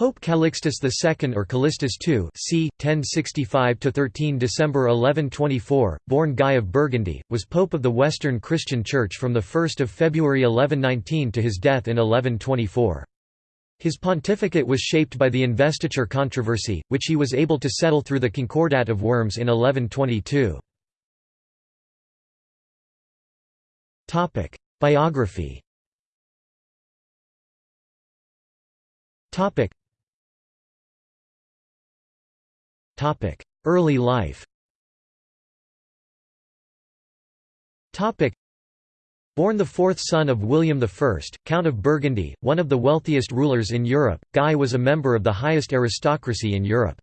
Pope Calixtus II or Callistus II c. 1065–13 December 1124, born Guy of Burgundy, was Pope of the Western Christian Church from 1 February 1119 to his death in 1124. His pontificate was shaped by the investiture controversy, which he was able to settle through the Concordat of Worms in 1122. Biography Early life Born the fourth son of William I, Count of Burgundy, one of the wealthiest rulers in Europe, Guy was a member of the highest aristocracy in Europe.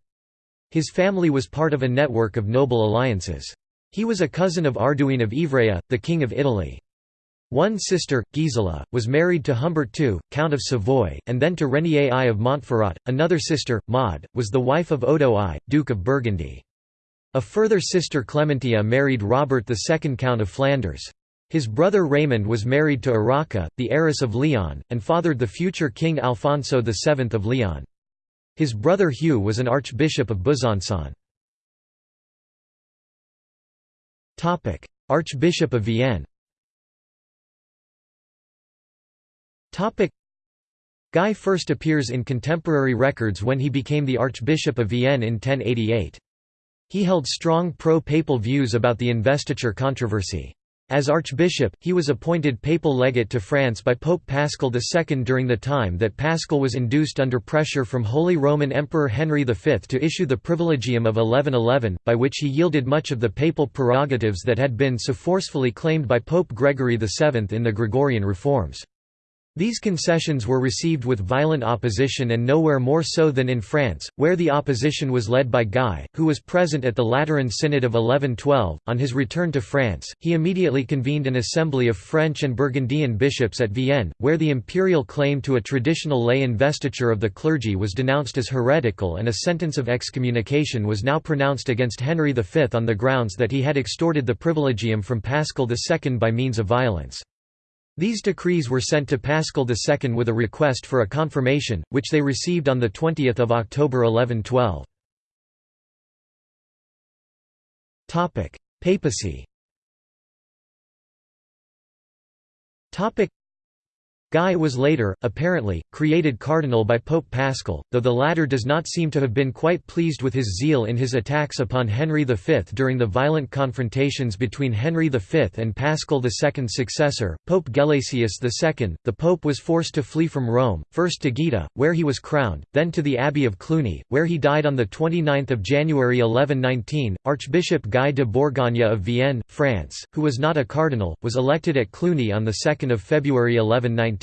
His family was part of a network of noble alliances. He was a cousin of Arduin of Ivrea, the King of Italy. One sister, Gisela, was married to Humbert II, Count of Savoy, and then to Renier I of Montferrat. Another sister, Maud, was the wife of Odo I, Duke of Burgundy. A further sister Clementia married Robert II Count of Flanders. His brother Raymond was married to Urraca, the heiress of Leon, and fathered the future King Alfonso VII of Leon. His brother Hugh was an archbishop of Besançon. Archbishop of Vienne Guy first appears in contemporary records when he became the Archbishop of Vienne in 1088. He held strong pro-papal views about the investiture controversy. As archbishop, he was appointed papal legate to France by Pope Paschal II during the time that Paschal was induced under pressure from Holy Roman Emperor Henry V to issue the Privilegium of 1111, by which he yielded much of the papal prerogatives that had been so forcefully claimed by Pope Gregory VII in the Gregorian reforms. These concessions were received with violent opposition and nowhere more so than in France, where the opposition was led by Guy, who was present at the Lateran Synod of 1112. On his return to France, he immediately convened an assembly of French and Burgundian bishops at Vienne, where the imperial claim to a traditional lay investiture of the clergy was denounced as heretical and a sentence of excommunication was now pronounced against Henry V on the grounds that he had extorted the privilegium from Paschal II by means of violence. These decrees were sent to Paschal II with a request for a confirmation, which they received on 20 October 1112. Papacy Guy was later, apparently, created cardinal by Pope Paschal, though the latter does not seem to have been quite pleased with his zeal in his attacks upon Henry V during the violent confrontations between Henry V and Paschal II's successor, Pope Gelasius II. The pope was forced to flee from Rome, first to Gaeta, where he was crowned, then to the Abbey of Cluny, where he died on 29 January 1119. Archbishop Guy de Bourgogne of Vienne, France, who was not a cardinal, was elected at Cluny on 2 February 1119.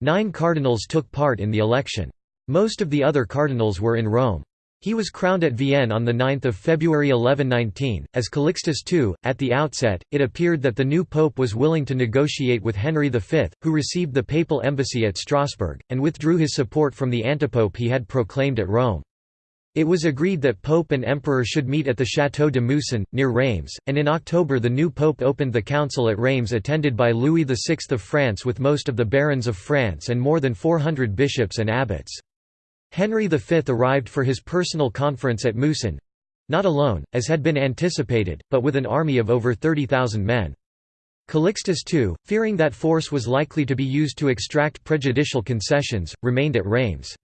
Nine cardinals took part in the election. Most of the other cardinals were in Rome. He was crowned at Vienne on 9 February 1119, as Calixtus II. At the outset, it appeared that the new pope was willing to negotiate with Henry V, who received the papal embassy at Strasbourg, and withdrew his support from the antipope he had proclaimed at Rome. It was agreed that Pope and Emperor should meet at the Château de Meusson, near Reims, and in October the new Pope opened the council at Reims attended by Louis VI of France with most of the barons of France and more than 400 bishops and abbots. Henry V arrived for his personal conference at Meusson—not alone, as had been anticipated, but with an army of over 30,000 men. Calixtus II, fearing that force was likely to be used to extract prejudicial concessions, remained at Reims.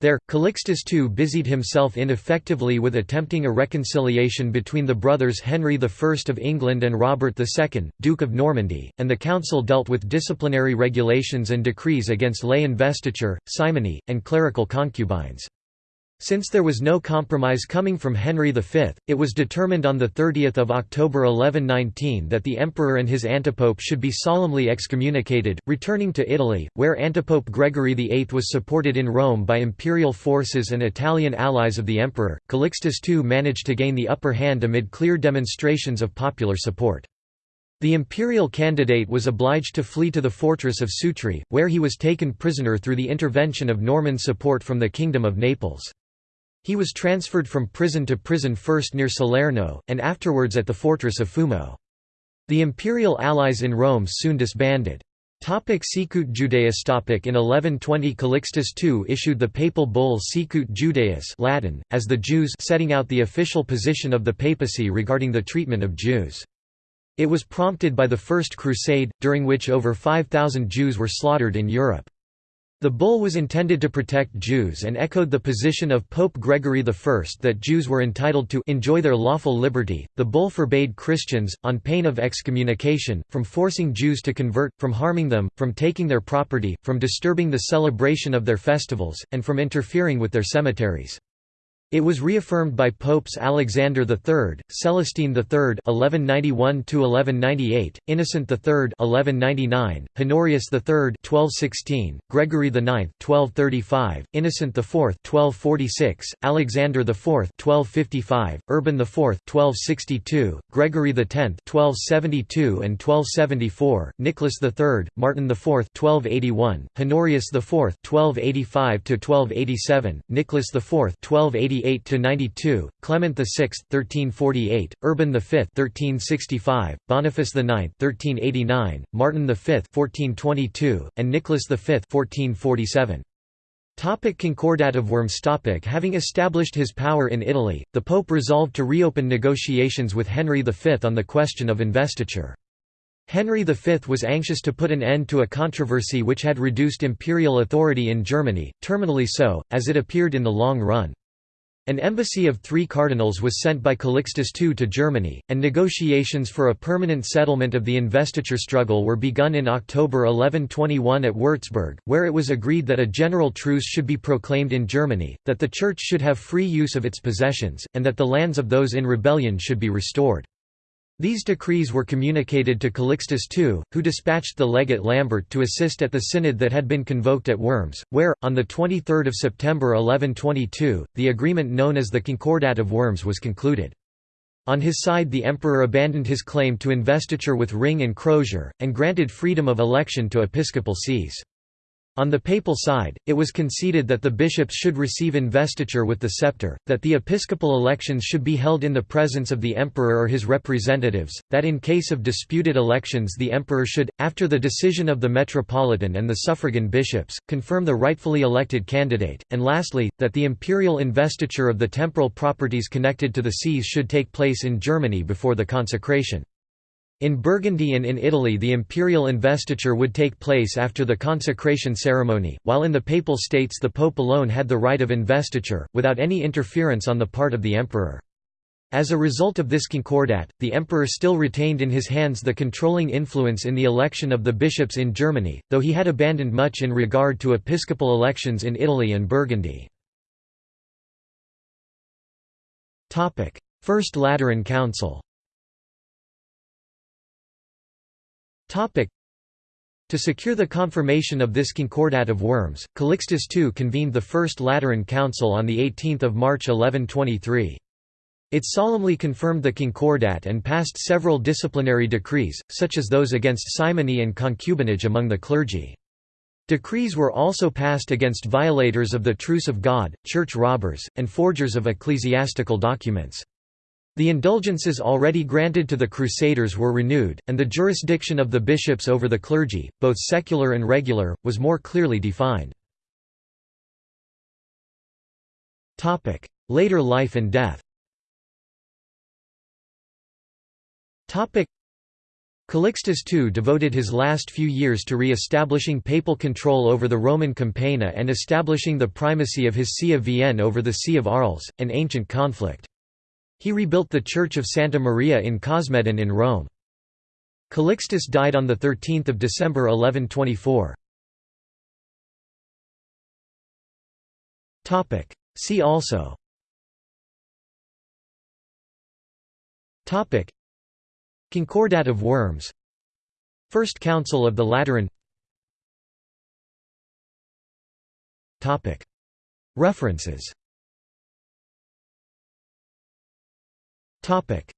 There, Calixtus II busied himself ineffectively with attempting a reconciliation between the brothers Henry I of England and Robert II, Duke of Normandy, and the council dealt with disciplinary regulations and decrees against lay investiture, simony, and clerical concubines. Since there was no compromise coming from Henry V, it was determined on 30 October 1119 that the emperor and his antipope should be solemnly excommunicated, returning to Italy, where antipope Gregory VIII was supported in Rome by imperial forces and Italian allies of the emperor. Calixtus II managed to gain the upper hand amid clear demonstrations of popular support. The imperial candidate was obliged to flee to the fortress of Sutri, where he was taken prisoner through the intervention of Norman support from the Kingdom of Naples. He was transferred from prison to prison first near Salerno, and afterwards at the fortress of Fumo. The imperial allies in Rome soon disbanded. Topic Sicut Judaeus Topic In 1120 Calixtus II issued the papal bull Sicut Judaeus Latin, as the Jews setting out the official position of the papacy regarding the treatment of Jews. It was prompted by the First Crusade, during which over 5,000 Jews were slaughtered in Europe. The bull was intended to protect Jews and echoed the position of Pope Gregory I that Jews were entitled to enjoy their lawful liberty. The bull forbade Christians, on pain of excommunication, from forcing Jews to convert, from harming them, from taking their property, from disturbing the celebration of their festivals, and from interfering with their cemeteries. It was reaffirmed by Popes Alexander III, Celestine III (1191–1198), Innocent III (1199), Honorius III (1216), Gregory IX (1235), Innocent IV (1246), Alexander IV (1255), Urban IV (1262), Gregory X (1272 and 1274), Nicholas III, Martin IV (1281), Honorius IV (1285–1287), Nicholas IV (1288). 1348–92, Clement VI 1348, Urban V 1365, Boniface IX 1389, Martin V 1422, and Nicholas V 1447. Topic Concordat of Worms topic Having established his power in Italy, the Pope resolved to reopen negotiations with Henry V on the question of investiture. Henry V was anxious to put an end to a controversy which had reduced imperial authority in Germany, terminally so, as it appeared in the long run. An embassy of three cardinals was sent by Calixtus II to Germany, and negotiations for a permanent settlement of the investiture struggle were begun in October 1121 at Würzburg, where it was agreed that a general truce should be proclaimed in Germany, that the Church should have free use of its possessions, and that the lands of those in rebellion should be restored. These decrees were communicated to Calixtus II, who dispatched the legate Lambert to assist at the synod that had been convoked at Worms, where, on 23 September 1122, the agreement known as the Concordat of Worms was concluded. On his side the emperor abandoned his claim to investiture with ring and crozier, and granted freedom of election to episcopal sees. On the papal side, it was conceded that the bishops should receive investiture with the scepter, that the episcopal elections should be held in the presence of the emperor or his representatives, that in case of disputed elections the emperor should, after the decision of the metropolitan and the suffragan bishops, confirm the rightfully elected candidate, and lastly, that the imperial investiture of the temporal properties connected to the sees should take place in Germany before the consecration. In Burgundy and in Italy the imperial investiture would take place after the consecration ceremony, while in the Papal States the Pope alone had the right of investiture, without any interference on the part of the emperor. As a result of this concordat, the emperor still retained in his hands the controlling influence in the election of the bishops in Germany, though he had abandoned much in regard to episcopal elections in Italy and Burgundy. First Lateran Council To secure the confirmation of this Concordat of Worms, Calixtus II convened the First Lateran Council on 18 March 1123. It solemnly confirmed the Concordat and passed several disciplinary decrees, such as those against simony and concubinage among the clergy. Decrees were also passed against violators of the Truce of God, church robbers, and forgers of ecclesiastical documents. The indulgences already granted to the Crusaders were renewed, and the jurisdiction of the bishops over the clergy, both secular and regular, was more clearly defined. Later life and death Calixtus II devoted his last few years to re-establishing papal control over the Roman Campagna and establishing the primacy of his See of Vienne over the See of Arles, an ancient conflict. He rebuilt the Church of Santa Maria in Cosmedin in Rome. Calixtus died on 13 December 1124. See also. Concordat of Worms. First Council of the Lateran. References, Topic